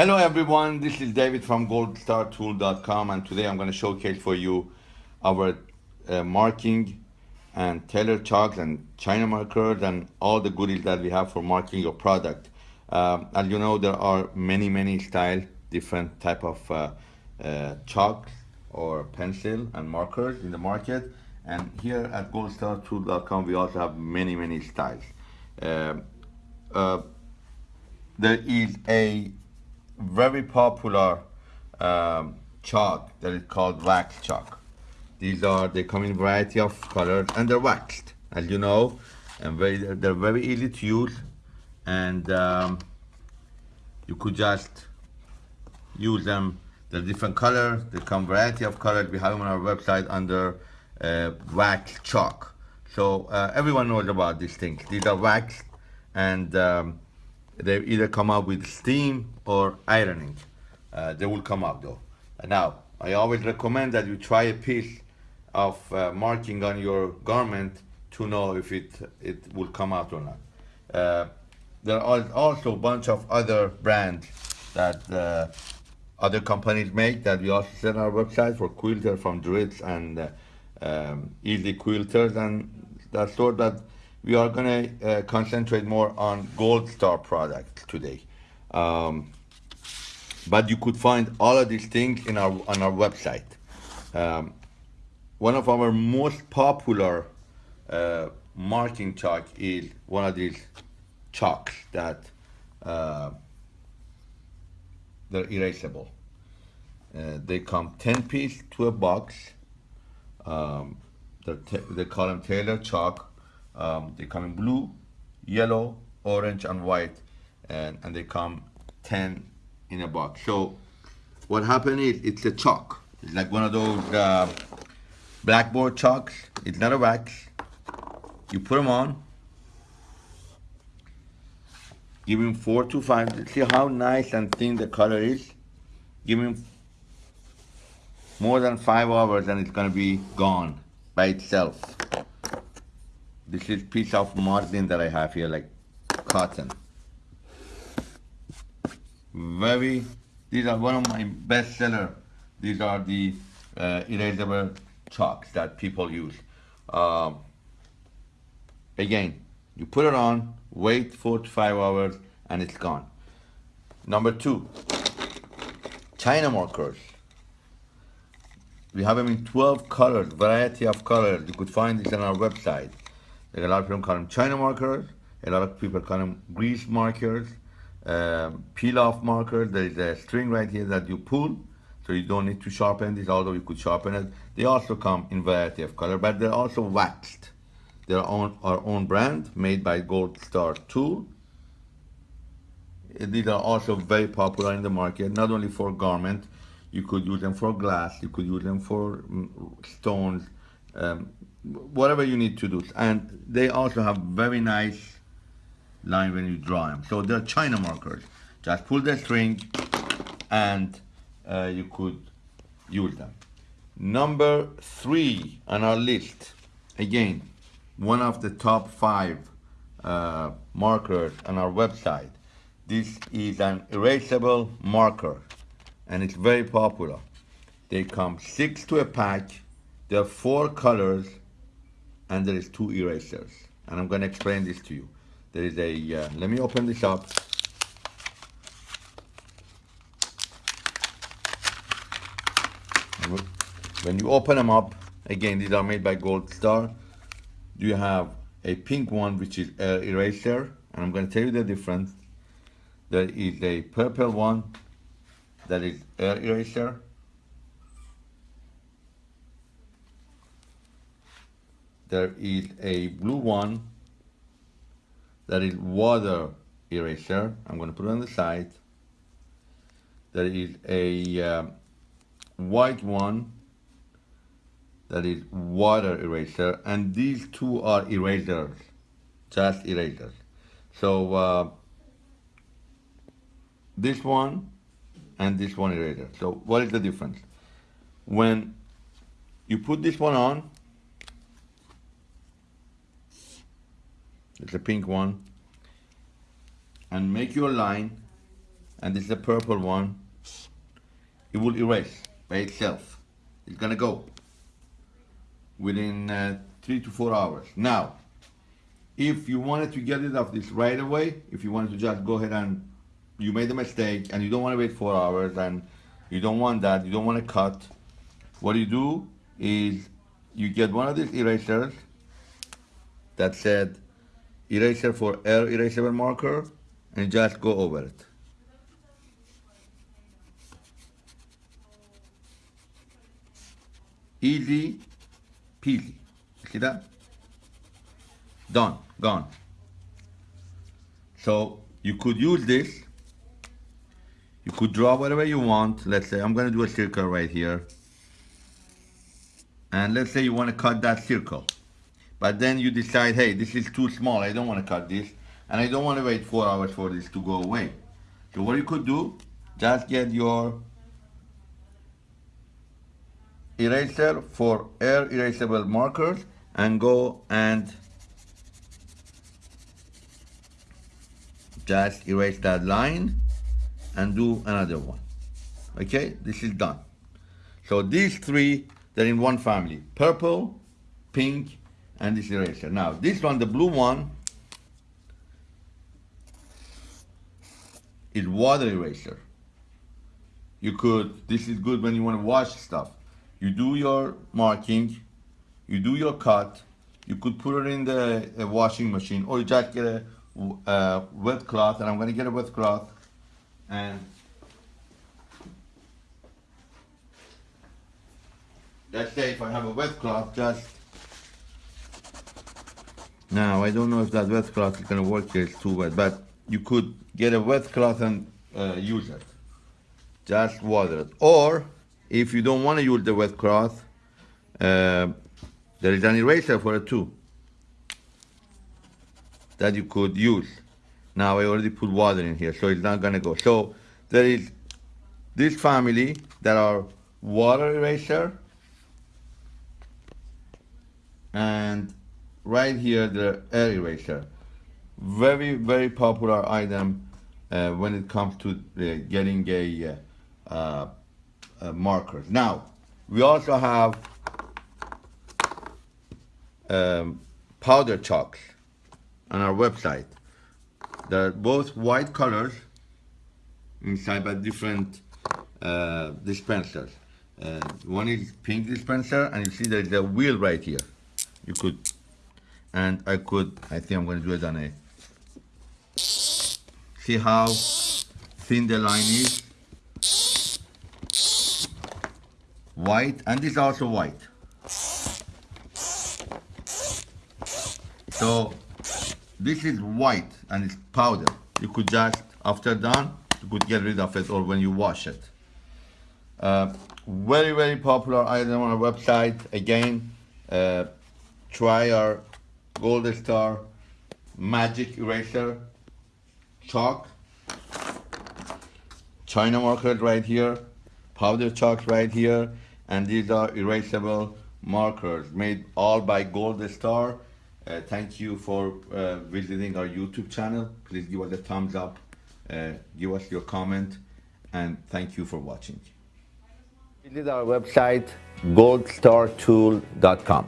Hello everyone, this is David from goldstartool.com and today I'm going to showcase for you our uh, marking and tailor chalks and China markers and all the goodies that we have for marking your product. Um, as you know, there are many, many style, different type of uh, uh, chalks or pencil and markers in the market. And here at goldstartool.com, we also have many, many styles. Um, uh, there is a very popular um, chalk that is called wax chalk. These are, they come in variety of colors and they're waxed, as you know, and very, they're very easy to use. And um, you could just use them. They're different colors, they come variety of colors. We have them on our website under uh, wax chalk. So uh, everyone knows about these things. These are waxed and um, they either come out with steam or ironing. Uh, they will come out though. Now, I always recommend that you try a piece of uh, marking on your garment to know if it, it will come out or not. Uh, there are also a bunch of other brands that uh, other companies make that we also sell on our website for quilters from Dritz and uh, um, Easy Quilters and that sort that we are going to uh, concentrate more on gold star products today. Um, but you could find all of these things in our on our website. Um, one of our most popular uh, marking chalk is one of these chalks that uh, they're erasable. Uh, they come 10 piece to a box. Um, they call them tailor chalk um, they come in blue, yellow, orange, and white, and, and they come 10 in a box. So what happened is it's a chalk. It's like one of those uh, blackboard chalks. It's not a wax. You put them on. Give them four to five. See how nice and thin the color is? Give them more than five hours and it's gonna be gone by itself. This is piece of muslin that I have here, like cotton. Very, these are one of my best seller. These are the uh, erasable chalks that people use. Um, again, you put it on, wait four to five hours, and it's gone. Number two, China markers. We have them in 12 colors, variety of colors. You could find this on our website. Like a lot of people call them China markers. A lot of people call them grease markers, um, peel-off markers. There is a string right here that you pull, so you don't need to sharpen this, although you could sharpen it. They also come in variety of color, but they're also waxed. They're on our own brand, made by Gold Star Tool. These are also very popular in the market, not only for garment, you could use them for glass, you could use them for mm, stones, um, whatever you need to do. And they also have very nice line when you draw them. So they're China markers. Just pull the string and uh, you could use them. Number three on our list, again, one of the top five uh, markers on our website. This is an erasable marker and it's very popular. They come six to a pack. There are four colors and there is two erasers. And I'm going to explain this to you. There is a, uh, let me open this up. When you open them up, again, these are made by Gold Star. You have a pink one, which is air eraser. And I'm going to tell you the difference. There is a purple one that is air eraser there is a blue one that is water eraser. I'm going to put it on the side. There is a uh, white one that is water eraser and these two are erasers, just erasers. So uh, this one and this one eraser. So what is the difference? When you put this one on, it's a pink one and make your line and this is a purple one, it will erase by itself. It's gonna go within uh, three to four hours. Now, if you wanted to get rid of this right away, if you wanted to just go ahead and you made a mistake and you don't want to wait four hours and you don't want that, you don't want to cut, what you do is you get one of these erasers that said eraser for air erasable marker and just go over it. Easy peasy. See that? Done, gone. So you could use this. You could draw whatever you want. Let's say I'm gonna do a circle right here. And let's say you wanna cut that circle. But then you decide, hey, this is too small. I don't wanna cut this. And I don't wanna wait four hours for this to go away. So what you could do, just get your eraser for air erasable markers and go and just erase that line and do another one okay this is done so these three they're in one family purple pink and this eraser now this one the blue one is water eraser. You could this is good when you want to wash stuff. You do your marking, you do your cut, you could put it in the washing machine or you just get a wet cloth and I'm gonna get a wet cloth and let's say if I have a wet cloth just now I don't know if that wet cloth is gonna work here, it's too wet but you could get a wet cloth and uh, use it just water it or if you don't want to use the wet cloth, uh, there is an eraser for it too that you could use. Now I already put water in here, so it's not gonna go. So there is this family that are water eraser and right here the air eraser. Very, very popular item uh, when it comes to uh, getting a uh, uh, markers. Now, we also have um, powder chalks on our website. They're both white colors inside but different uh, dispensers. Uh, one is pink dispenser and you see there's a wheel right here. You could, and I could, I think I'm going to do it on a, see how thin the line is? white and this is also white. So this is white and it's powder. You could just after done you could get rid of it or when you wash it. Uh, very very popular item on our website. Again uh, try our gold star magic eraser chalk china marker right here powder chalk right here and these are erasable markers made all by Gold Star. Uh, thank you for uh, visiting our YouTube channel. Please give us a thumbs up, uh, give us your comment, and thank you for watching. Visit our website goldstartool.com.